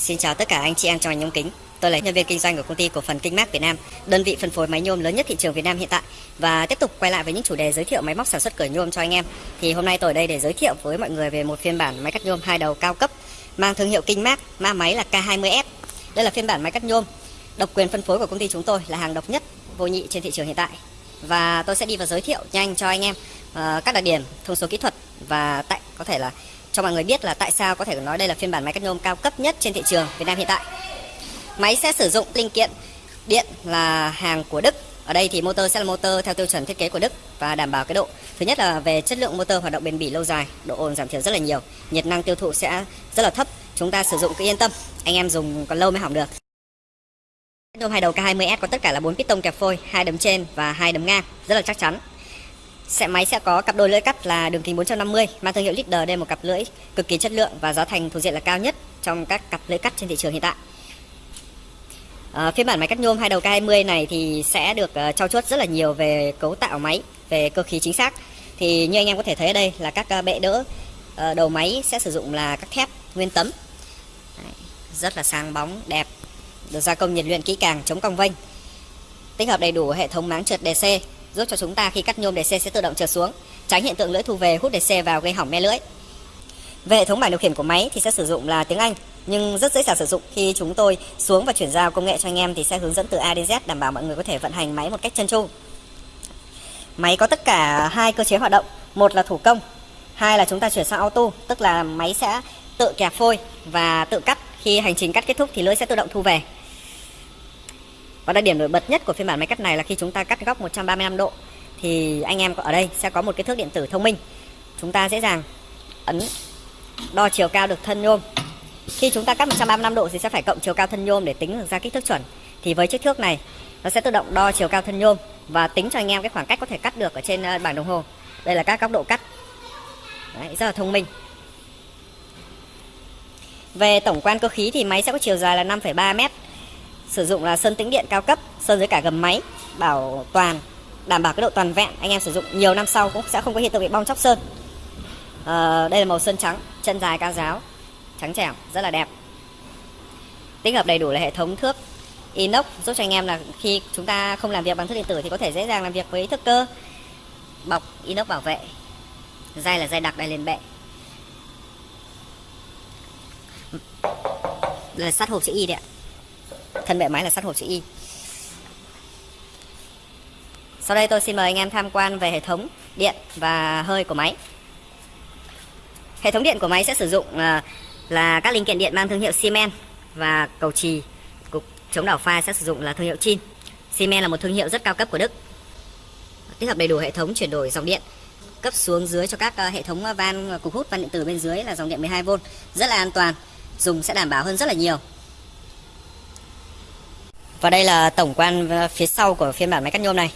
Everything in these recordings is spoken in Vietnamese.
Xin chào tất cả anh chị em trong ngành nhôm kính. Tôi là nhân viên kinh doanh của công ty cổ phần Kinh Mác Việt Nam, đơn vị phân phối máy nhôm lớn nhất thị trường Việt Nam hiện tại và tiếp tục quay lại với những chủ đề giới thiệu máy móc sản xuất cửa nhôm cho anh em. Thì hôm nay tôi ở đây để giới thiệu với mọi người về một phiên bản máy cắt nhôm hai đầu cao cấp mang thương hiệu Kinh Mác, ma máy là K20S. Đây là phiên bản máy cắt nhôm độc quyền phân phối của công ty chúng tôi là hàng độc nhất vô nhị trên thị trường hiện tại. Và tôi sẽ đi vào giới thiệu nhanh cho anh em uh, các đặc điểm, thông số kỹ thuật và tại có thể là cho mọi người biết là tại sao có thể nói đây là phiên bản máy cắt nhôm cao cấp nhất trên thị trường Việt Nam hiện tại. Máy sẽ sử dụng linh kiện điện là hàng của Đức. Ở đây thì motor sẽ là motor theo tiêu chuẩn thiết kế của Đức và đảm bảo cái độ. Thứ nhất là về chất lượng motor hoạt động bền bỉ lâu dài, độ ồn giảm thiểu rất là nhiều, nhiệt năng tiêu thụ sẽ rất là thấp. Chúng ta sử dụng cứ yên tâm, anh em dùng còn lâu mới hỏng được. Nhôm hai đầu K20S có tất cả là 4 piston kẹp phôi, hai đấm trên và hai đấm ngang, rất là chắc chắn. Sẽ máy sẽ có cặp đôi lưỡi cắt là đường kính 450, mang thương hiệu Leader đây một cặp lưỡi cực kỳ chất lượng và giá thành thuộc diện là cao nhất trong các cặp lưỡi cắt trên thị trường hiện tại. À, phiên bản máy cắt nhôm hai đầu K20 này thì sẽ được uh, trau chuốt rất là nhiều về cấu tạo máy, về cơ khí chính xác. Thì như anh em có thể thấy ở đây là các uh, bệ đỡ uh, đầu máy sẽ sử dụng là các thép nguyên tấm. Đấy, rất là sáng bóng, đẹp, được gia công nhiệt luyện kỹ càng, chống cong vênh. Tích hợp đầy đủ hệ thống máng trượt DC giúp cho chúng ta khi cắt nhôm DC sẽ tự động trượt xuống, tránh hiện tượng lưỡi thu về hút DC vào gây hỏng me lưỡi. Về hệ thống bảng điều khiển của máy thì sẽ sử dụng là tiếng Anh nhưng rất dễ dàng sử dụng khi chúng tôi xuống và chuyển giao công nghệ cho anh em thì sẽ hướng dẫn từ A đến Z đảm bảo mọi người có thể vận hành máy một cách chân tru. Máy có tất cả hai cơ chế hoạt động, một là thủ công, hai là chúng ta chuyển sang auto, tức là máy sẽ tự kẹp phôi và tự cắt khi hành trình cắt kết thúc thì lưỡi sẽ tự động thu về. Và đặc điểm nổi bật nhất của phiên bản máy cắt này là khi chúng ta cắt góc 135 độ thì anh em ở đây sẽ có một cái thước điện tử thông minh. Chúng ta dễ dàng ấn đo chiều cao được thân nhôm. Khi chúng ta cắt 135 độ thì sẽ phải cộng chiều cao thân nhôm để tính được ra kích thước chuẩn. Thì với chiếc thước này nó sẽ tự động đo chiều cao thân nhôm và tính cho anh em cái khoảng cách có thể cắt được ở trên ờ, bảng đồng hồ. Đây là các góc độ cắt. Đấy, rất là thông minh. Về tổng quan cơ khí thì máy sẽ có chiều dài là 5,3 mét sử dụng là sơn tĩnh điện cao cấp sơn dưới cả gầm máy bảo toàn đảm bảo cái độ toàn vẹn. Anh em sử dụng nhiều năm sau cũng sẽ không có hiện tượng bị bong chóc sơn. À, đây là màu sơn trắng chân dài cao giáo trắng trẻo rất là đẹp. Tích hợp đầy đủ là hệ thống thước inox giúp cho anh em là khi chúng ta không làm việc bằng thước điện tử thì có thể dễ dàng làm việc với thước cơ. Bọc inox bảo vệ dây là dây đặc đai liền bệ. Đây là sắt hộp chữ y đấy ạ thân bệ máy là sắt hộp chữ Y. Sau đây tôi xin mời anh em tham quan về hệ thống điện và hơi của máy. Hệ thống điện của máy sẽ sử dụng là, là các linh kiện điện mang thương hiệu Siemens và cầu trì cục chống đảo pha sẽ sử dụng là thương hiệu Chin. Siemens là một thương hiệu rất cao cấp của Đức. Tích hợp đầy đủ hệ thống chuyển đổi dòng điện cấp xuống dưới cho các à, hệ thống à, van à, cục hút van điện tử bên dưới là dòng điện 12V rất là an toàn dùng sẽ đảm bảo hơn rất là nhiều và đây là tổng quan ờ, phía sau của phiên bản máy cắt nhôm này.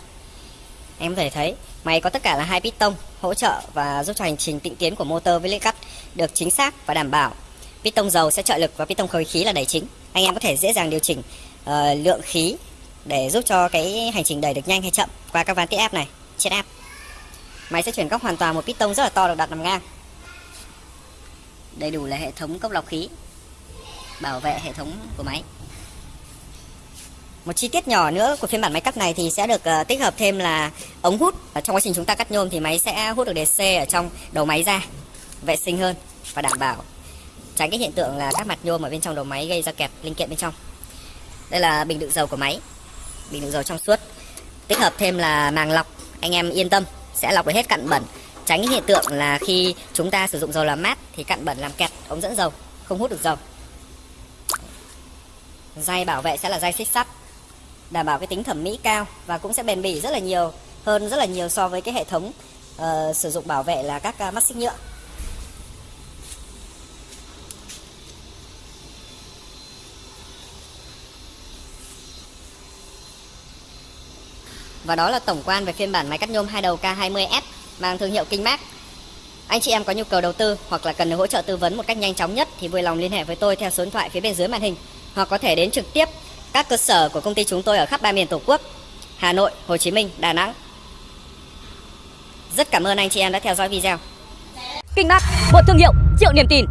Em có thể thấy máy có tất cả là hai piston hỗ trợ và giúp cho hành trình tịnh tiến của motor với lưỡi cắt được chính xác và đảm bảo. Piston dầu sẽ trợ lực và piston khối khí là đẩy chính. Anh em có thể dễ dàng điều chỉnh uh, lượng khí để giúp cho cái hành trình đẩy được nhanh hay chậm qua các van tiết áp này, trên áp. Máy sẽ chuyển góc hoàn toàn một piston rất là to được đặt nằm ngang. Đầy đủ là hệ thống cốc lọc khí bảo vệ hệ thống của máy. Một chi tiết nhỏ nữa của phiên bản máy cắt này thì sẽ được uh, tích hợp thêm là ống hút. Ở trong quá trình chúng ta cắt nhôm thì máy sẽ hút được DC ở trong đầu máy ra, vệ sinh hơn và đảm bảo tránh cái hiện tượng là các mặt nhôm ở bên trong đầu máy gây ra kẹt linh kiện bên trong. Đây là bình đựng dầu của máy, bình đựng dầu trong suốt. Tích hợp thêm là màng lọc, anh em yên tâm sẽ lọc được hết cặn bẩn. Tránh cái hiện tượng là khi chúng ta sử dụng dầu làm mát thì cặn bẩn làm kẹt ống dẫn dầu, không hút được dầu. Dây bảo vệ sẽ là dây xích sắt đảm bảo cái tính thẩm mỹ cao và cũng sẽ bền bỉ rất là nhiều hơn rất là nhiều so với cái hệ thống uh, sử dụng bảo vệ là các uh, mắt xích nhựa Và đó là tổng quan về phiên bản máy cắt nhôm hai đầu K20S mang thương hiệu Kingmax. Anh chị em có nhu cầu đầu tư hoặc là cần được hỗ trợ tư vấn một cách nhanh chóng nhất thì vui lòng liên hệ với tôi theo số điện thoại phía bên dưới màn hình hoặc có thể đến trực tiếp các cơ sở của công ty chúng tôi ở khắp ba miền Tổ quốc, Hà Nội, Hồ Chí Minh, Đà Nẵng. Rất cảm ơn anh chị em đã theo dõi video. Kinh Mác, một thương hiệu triệu niềm tin.